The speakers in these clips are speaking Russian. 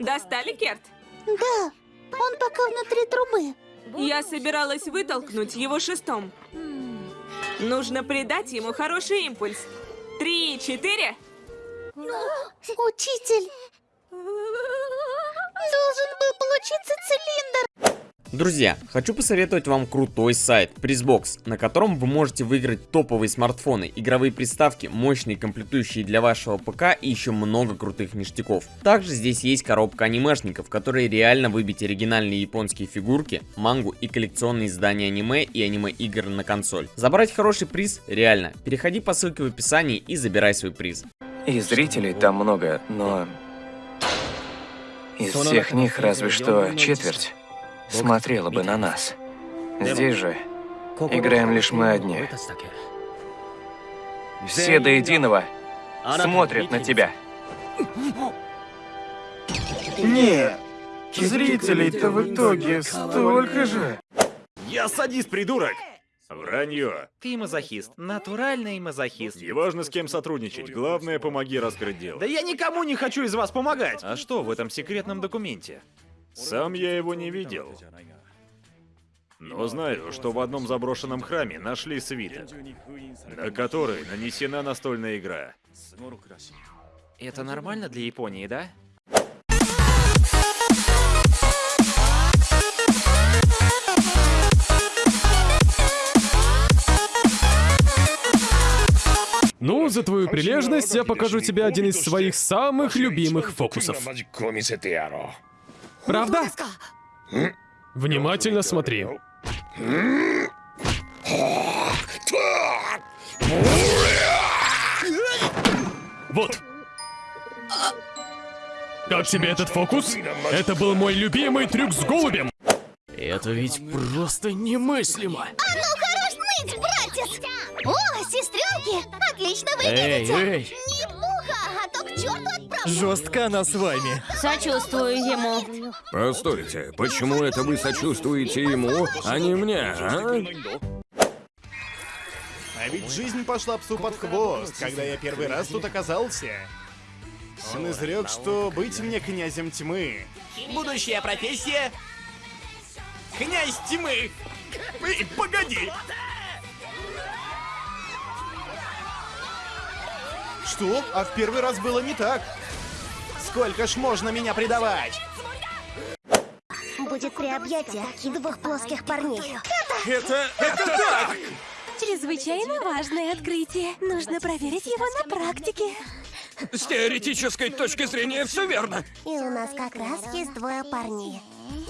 Достали, Керт? Да, он пока внутри трубы. Я собиралась вытолкнуть его шестом. Нужно придать ему хороший импульс. Три, четыре. Учитель, должен был получиться цилиндр. Друзья, хочу посоветовать вам крутой сайт Prizbox, на котором вы можете выиграть топовые смартфоны, игровые приставки, мощные комплектующие для вашего ПК и еще много крутых ништяков. Также здесь есть коробка анимешников, в которой реально выбить оригинальные японские фигурки, мангу и коллекционные издания аниме и аниме-игр на консоль. Забрать хороший приз реально. Переходи по ссылке в описании и забирай свой приз. И зрителей там много, но... Из всех них разве что четверть смотрела бы на нас. Здесь же играем лишь мы одни. Все до единого смотрят на тебя. Нет, зрителей-то в итоге столько же. Я садист, придурок! Вранье. Ты мазохист, натуральный мазохист. Неважно, с кем сотрудничать, главное, помоги раскрыть дело. Да я никому не хочу из вас помогать. А что в этом секретном документе? Сам я его не видел. Но знаю, что в одном заброшенном храме нашли свиток, на который нанесена настольная игра. Это нормально для Японии, да? Ну, за твою прилежность я покажу тебе один из своих самых любимых фокусов. Правда? Внимательно смотри. Вот. Как тебе этот фокус? Это был мой любимый трюк с голубем. Это ведь просто немыслимо. А ну хорош ныть, братец! О, сестренки, отлично Эй, выглядите! эй, Не жестко она с вами. Сочувствую ему. Постойте, почему это вы сочувствуете ему, а не мне, а? А ведь жизнь пошла псу под хвост, когда я первый раз тут оказался. Он изрек, что быть мне князем тьмы. Будущая профессия... Князь тьмы! Эй, погоди! Что? А в первый раз было не так. Сколько ж можно меня предавать? Будет три объятия и двух плоских парней. Это... это так! Чрезвычайно важное открытие. Нужно проверить его на практике. С теоретической точки зрения все верно. И у нас как раз есть двое парней.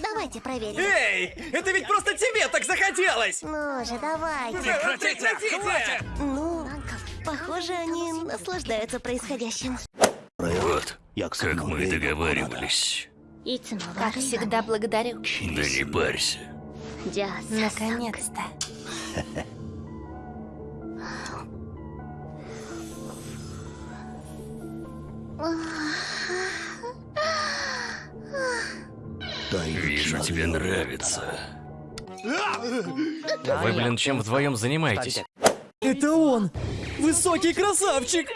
Давайте проверим. Эй, это ведь просто тебе так захотелось! Ну же, давайте. Прекратите! Хватит! Ну, похоже, они наслаждаются происходящим. Вот, как мы и договаривались. Как всегда, благодарю. Да не парься. Наконец-то. Вижу, тебе нравится. Вы, блин, чем вдвоем занимаетесь? Это он! Высокий красавчик!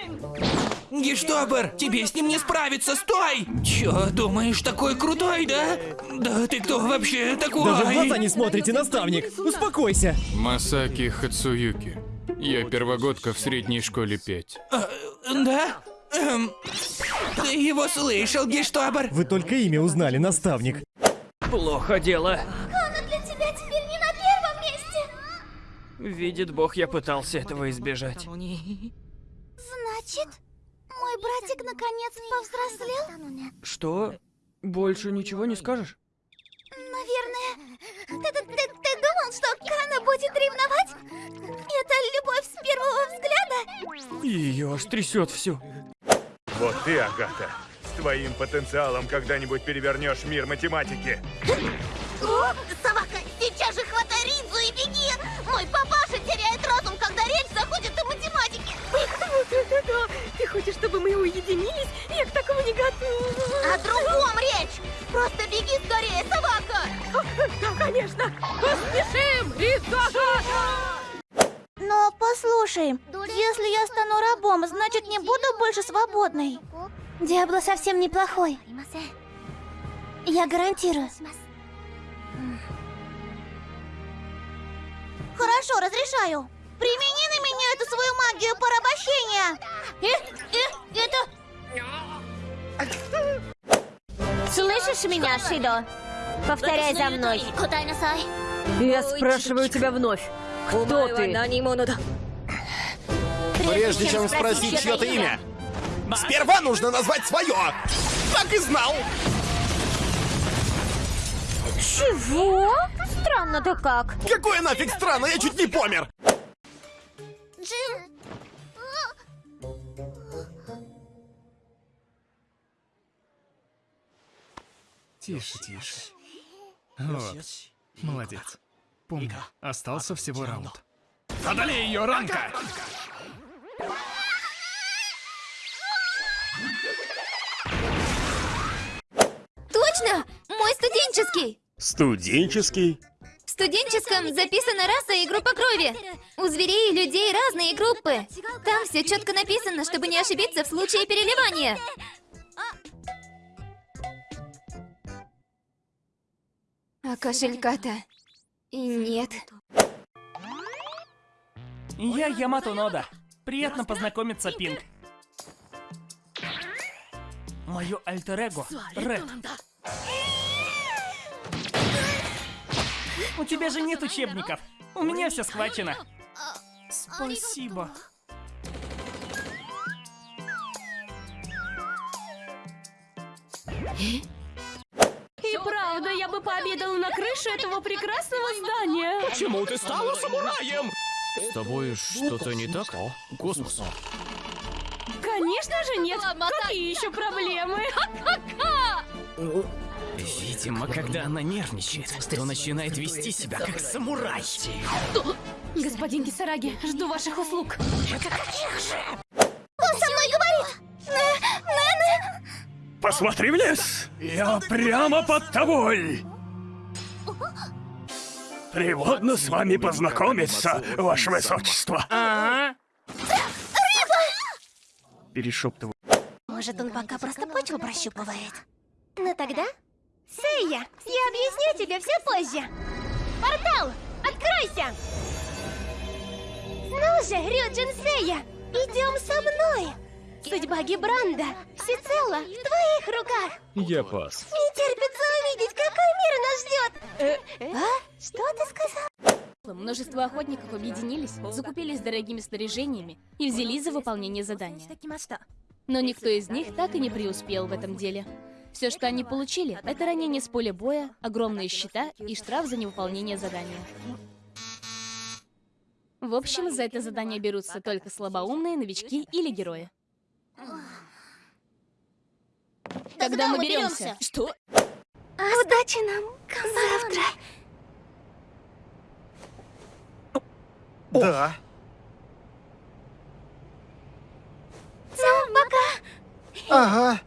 Гештобер, тебе с ним не справиться, стой! Чё, думаешь, такой крутой, да? Да ты кто вообще такой? Даже в глаза не смотрите, наставник! Успокойся! Масаки Хацуюки. Я первогодка в средней школе 5. А, да? Эм, ты его слышал, Гештобер? Вы только имя узнали, наставник. Плохо дело. Она для тебя теперь не на первом месте. Видит бог, я пытался этого избежать. Значит, мой братик наконец повзрослел? Что? Больше ничего не скажешь? Наверное. Ты, ты, ты, ты думал, что Кана будет ревновать? Это любовь с первого взгляда? Ее аж трясет всю. Вот ты, Агата, с твоим потенциалом когда-нибудь перевернешь мир математики. О, собака, сейчас же хватай Ридзу и беги! Мой когда речь заходит о математике. Ты хочешь, чтобы мы уединились? Я к такому не готова. О другом речь! Просто беги скорее, собака! Конечно! Поспешим! Но послушай, если я стану рабом, значит не буду больше свободной. Диабло совсем неплохой. Я гарантирую. Хорошо, разрешаю. Примени на меня эту свою магию порабощения. Э, э, это... Слышишь меня, Шидо? Повторяй за мной. Я спрашиваю тебя вновь. Кто ты? Прежде чем спросить чье-то имя, сперва нужно назвать свое. Так и знал. Чего? Странно-то как. Какое нафиг странно, я чуть не помер. Тише, тише. Вот. Молодец. Помни, остался всего раунд. Одолей ее, Ранка! Точно! Мой студенческий! Студенческий? В студенческом записана раса и группа крови. У зверей и людей разные группы. Там все четко написано, чтобы не ошибиться в случае переливания. А кошелька-то и нет. Я Ямато Нода. Приятно познакомиться, Пинг. Мое альтер-эго — Ред. У тебя же нет учебников. У меня все схвачено. Спасибо. Я бы пообедала на крыше этого прекрасного здания. Почему ты стала самураем? С тобой что-то не так? Космос. Конечно же нет. Какие еще проблемы? Видимо, когда она нервничает, то начинает вести себя как самурай. Господин Кисараги, жду ваших услуг. Он Посмотри в лес! Я прямо под тобой! Приводно с вами познакомиться, ваше высочество. Ага. Перешептываю. Может, он пока просто почву прощупывает. Ну тогда... Сэйя, я объясню тебе все позже. Портал, откройся! Ну же, Рюджин Сэйя, идем со мной! Судьба Гибранда всецело в твоих руках! Я пас. Не терпится увидеть, какой мир нас ждет! А? Что ты сказал? Множество охотников объединились, закупились дорогими снаряжениями и взялись за выполнение задания. Но никто из них так и не преуспел в этом деле. Все, что они получили, это ранение с поля боя, огромные щита и штраф за невыполнение задания. В общем, за это задание берутся только слабоумные, новички или герои. Тогда мы беремся. Что? Удачи нам завтра! Да. Ну, пока! Ага.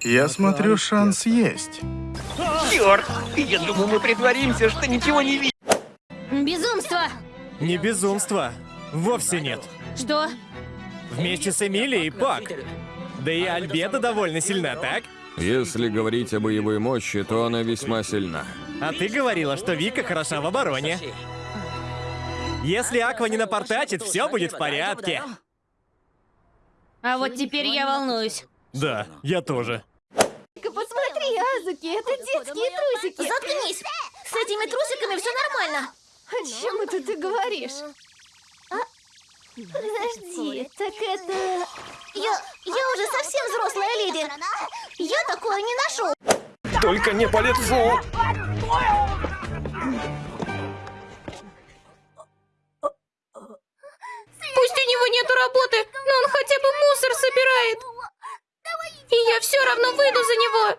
Я смотрю, шанс есть. Черт! Я думал, мы притворимся, что ничего не видим. Безумство! Не безумство. Вовсе нет. Что? Вместе с Эмилией Пак. Да и Альбеда довольно сильна, так? Если говорить о боевой мощи, то она весьма сильна. А ты говорила, что Вика хороша в обороне. Если Аква не напортачит, все будет в порядке. А вот теперь я волнуюсь. Да, я тоже. Посмотри, Азуки, это детские трусики! Заткнись! С этими трусиками все нормально! О чем это ты говоришь? Подожди, так это... Я, я уже совсем взрослая леди. Я такое не ношу. Только не по лицу! Пусть у него нету работы, но он хотя бы мусор собирает. И я все равно выйду за него.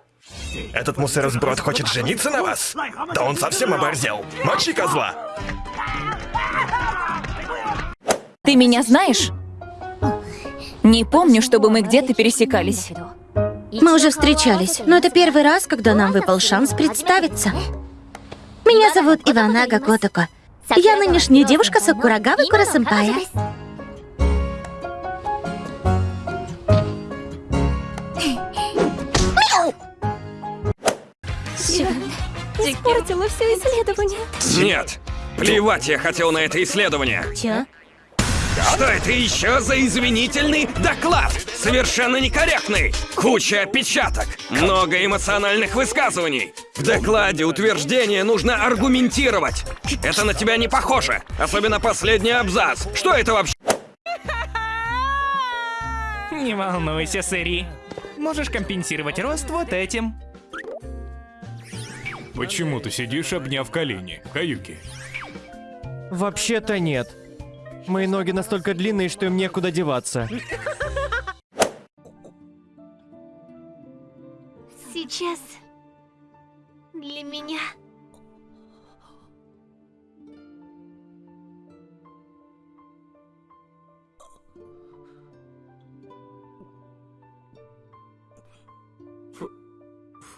Этот мусоросброд хочет жениться на вас? Да он совсем оборзел. Мочи козла! Ты меня знаешь? Не помню, чтобы мы где-то пересекались. Мы уже встречались, но это первый раз, когда нам выпал шанс представиться. Меня зовут Ивана Гакотоко. Я нынешняя девушка Сакурагавы Курасэмпая. Черт, испортила все исследование. Нет, плевать я хотел на это исследование. Чё? Что это еще за извинительный доклад? Совершенно некорректный! Куча опечаток! Много эмоциональных высказываний! В докладе утверждение нужно аргументировать! Это на тебя не похоже! Особенно последний абзац! Что это вообще? Не волнуйся, Сэри. Можешь компенсировать рост вот этим. Почему ты сидишь, обняв колени, Каюки? Вообще-то нет. Мои ноги настолько длинные, что им некуда деваться. Сейчас для меня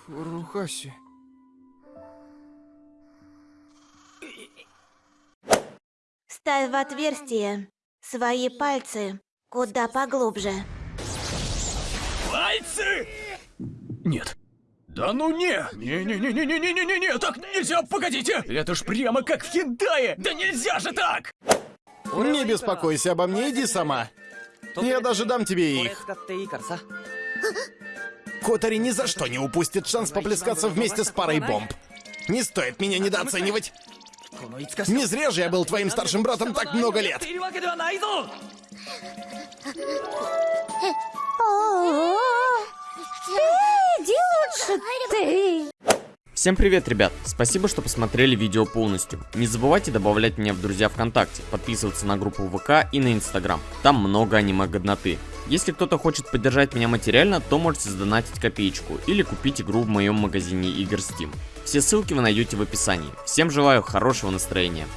Фурухаси. Ставь в отверстие свои пальцы куда поглубже. Пальцы! Нет. Да ну не! Не-не-не-не-не-не-не-не! Так нельзя, погодите! Это ж прямо как в хентае! Да нельзя же так! Не беспокойся обо мне, иди сама. Я даже дам тебе их. Котари ни за что не упустит шанс поплескаться вместе с парой бомб. Не стоит меня недооценивать. Не зря же я был твоим старшим братом так много лет. Иди лучше ты. Всем привет, ребят! Спасибо, что посмотрели видео полностью. Не забывайте добавлять меня в друзья ВКонтакте, подписываться на группу ВК и на Инстаграм. Там много аниме-годноты. Если кто-то хочет поддержать меня материально, то можете сдонатить копеечку или купить игру в моем магазине игр Steam. Все ссылки вы найдете в описании. Всем желаю хорошего настроения.